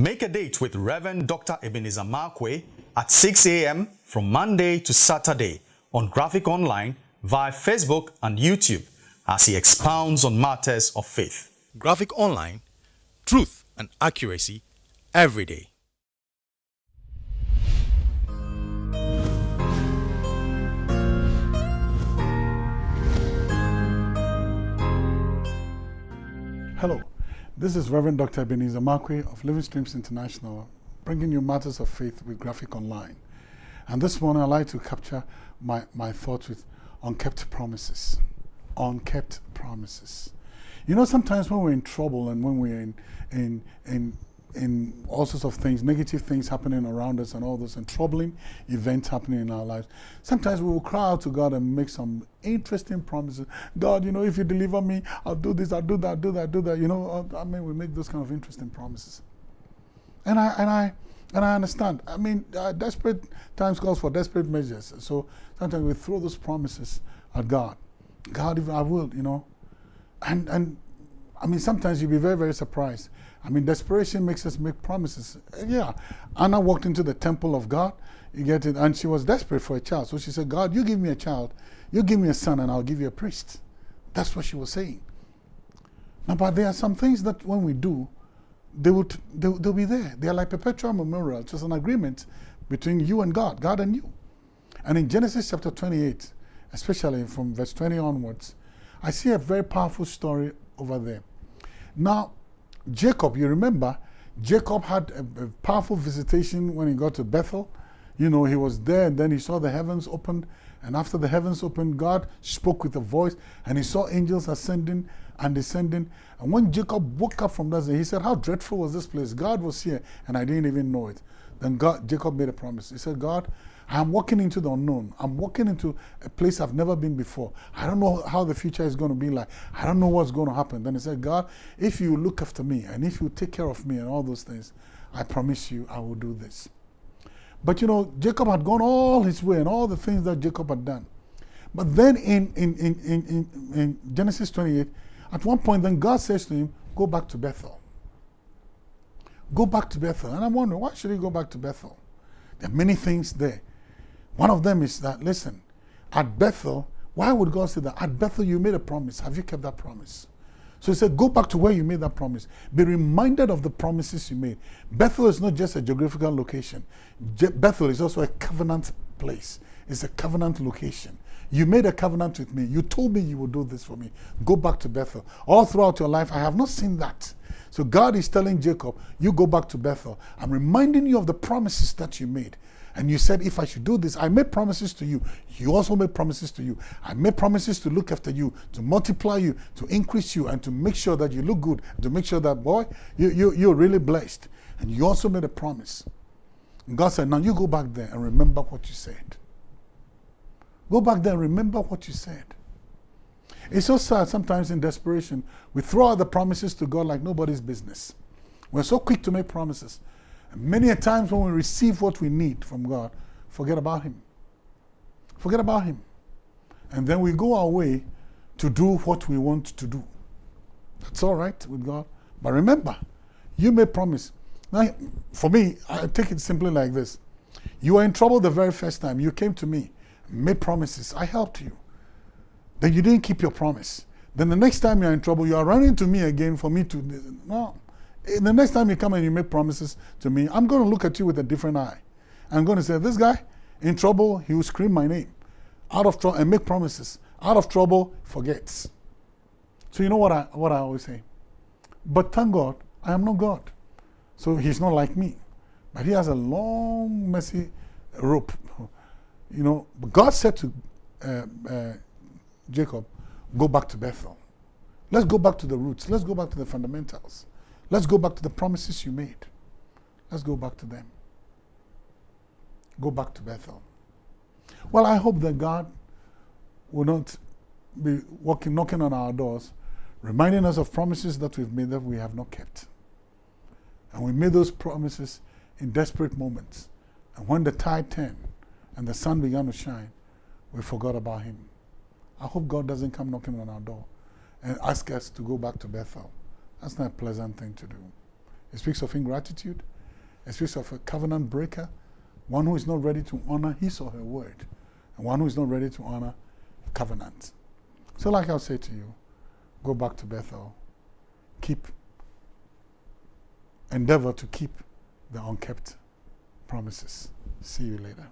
Make a date with Reverend Dr. Ebenezer Markwei at 6 a.m. from Monday to Saturday on Graphic Online via Facebook and YouTube as he expounds on matters of faith. Graphic Online, truth and accuracy every day. Hello, this is Reverend Dr. Ebenezer Markwei of Living Streams International, bringing you matters of faith with Graphic Online. And this morning I'd like to capture my, my thoughts with unkept promises. Unkept promises. You know, sometimes when we're in trouble and when we're in, in, in in all sorts of things, negative things happening around us and all those and troubling events happening in our lives. Sometimes we will cry out to God and make some interesting promises. God, you know, if you deliver me, I'll do this, I'll do that, I'll do that, I'll do that. You know, uh, I mean, we make those kind of interesting promises. And I, and I, and I understand. I mean, uh, desperate times calls for desperate measures. So sometimes we throw those promises at God. God, if I will, you know. And, and I mean, sometimes you'll be very, very surprised I mean, desperation makes us make promises. Uh, yeah. Anna walked into the temple of God, you get it, and she was desperate for a child. So she said, God, you give me a child, you give me a son, and I'll give you a priest. That's what she was saying. Now, but there are some things that when we do, they will, they'll, they'll be there. They are like perpetual memorial. It's an agreement between you and God, God and you. And in Genesis chapter 28, especially from verse 20 onwards, I see a very powerful story over there. Now, Jacob, you remember, Jacob had a, a, powerful visitation when he got to Bethel. You know, he was there and then he saw the heavens opened. And after the heavens opened, God spoke with a voice and he saw angels ascending and descending. And when Jacob woke up from that, he said, How dreadful was this place? God was here and I didn't even know it. Then God, Jacob made a promise. He said, God, I'm walking into the unknown. I'm walking into a place I've never been before. I don't know how the future is going to be like. I don't know what's going to happen. Then he said, God, if you look after me and if you take care of me and all those things, I promise you I will do this. But you know, Jacob had gone all his way and all the things that Jacob had done. But then in, in, in, in, in Genesis 28, at one point, then God says to him, Go back to Bethel. Go back to Bethel. And I'm wondering, why should he go back to Bethel? There are many things there. One of them is that, listen, at Bethel, why would God say that? At Bethel, you made a promise. Have you kept that promise? So he said, go back to where you made that promise. Be reminded of the promises you made. Bethel is not just a geographical location. Je Bethel is also a covenant place. It's a covenant location. You made a covenant with me. You told me you would do this for me. Go back to Bethel. All throughout your life, I have not seen that. So God is telling Jacob, you go back to Bethel. I'm reminding you of the promises that you made. And you said, if I should do this, I made promises to you. You also made promises to you. I made promises to look after you, to multiply you, to increase you, and to make sure that you look good, to make sure that, boy, you, you, you're really blessed. And you also made a promise. And God said, now you go back there and remember what you said. Go back there and remember what you said. It's so sad sometimes in desperation, we throw out the promises to God like nobody's business. We're so quick to make promises. Many a times when we receive what we need from God, forget about Him. Forget about Him. And then we go our way to do what we want to do. That's all right with God. But remember, you may promise. Now, for me, I take it simply like this. You were in trouble the very first time. You came to me, made promises. I helped you. Then you didn't keep your promise. Then the next time you're in trouble, you are running to me again for me to. No the next time you come and you make promises to me, I'm going to look at you with a different eye. I'm going to say, this guy, in trouble, he will scream my name. Out of trouble, and make promises. Out of trouble, forgets. So you know what I, what I always say? But thank God, I am not God. So he's not like me. But he has a long, messy rope. You know, God said to uh, uh, Jacob, go back to Bethel. Let's go back to the roots. Let's go back to the fundamentals. Let's go back to the promises you made. Let's go back to them. Go back to Bethel. Well, I hope that God will not be walking, knocking on our doors, reminding us of promises that we've made that we have not kept. And we made those promises in desperate moments. And when the tide turned and the sun began to shine, we forgot about him. I hope God doesn't come knocking on our door and ask us to go back to Bethel. That's not a pleasant thing to do. It speaks of ingratitude. It speaks of a covenant breaker, one who is not ready to honor his or her word, and one who is not ready to honor covenant. So, like I'll say to you, go back to Bethel, keep, endeavor to keep the unkept promises. See you later.